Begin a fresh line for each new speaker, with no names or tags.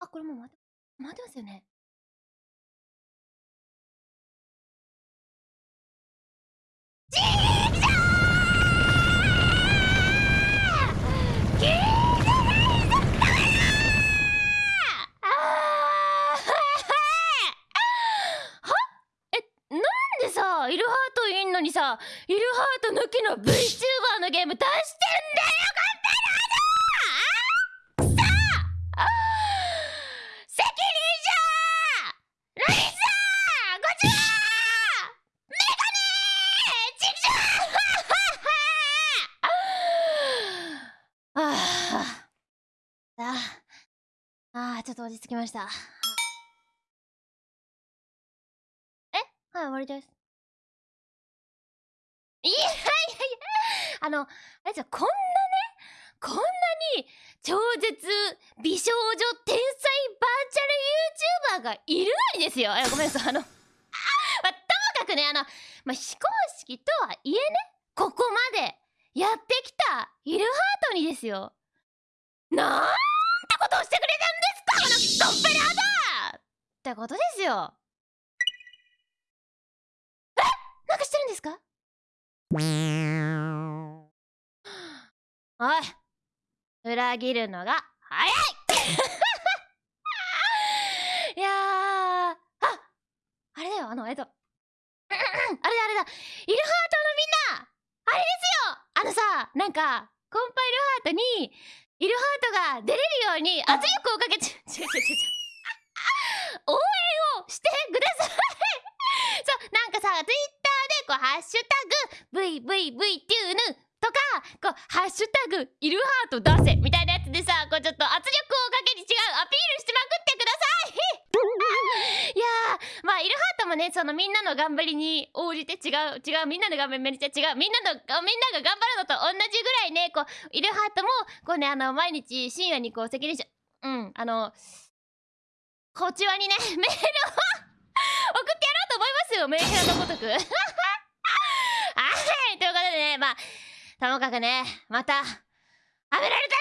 あ、これもう回って回ってますよね。ちーくしょー聞いてないぞダメだあーは え、なんでさ、イルハートいんのにさ、イルハート抜きの VTuber のゲーム出してんだよ、ああーあーちょっと落ち着きました。え？はい終わりです。いやいやいやあのあれじゃこんなねこんなに超絶美少女天才バーチャル YouTuber がいるのにですよ。いやごめんなさいあの、くねあの、まあ、非公式とはいえねここまでやってきたイルハートにですよ。なんてことをしてくれたんですかこのドッペラーだってことですよ。え？なんかしてるんですか？おい裏切るのが早いいやーああれだよあのえっとあれだあれだ。イルハートのみんなあれですよ。あのさなんかコンパイルハートにイルハートが出れるように圧力をかけちちょちょち応援をしてください。そうなんかさツイッターでこう「ハッシュタグ #VVV っていうぬ」とかこう「ハッシュタグイルハート出せ」みたいなやつでさこうちょっと圧力をそのみんなの頑張りに応じて違う違うみんなの頑張りめっちゃ違うみんなのみんなが頑張るのと同じぐらいねこうイルハートもこうねあの毎日深夜にこう責任者うんあのこちらにね メールを 送ってやろうと思いますよメンヘラのごとく。はいということでねまあともかくねまたはめられた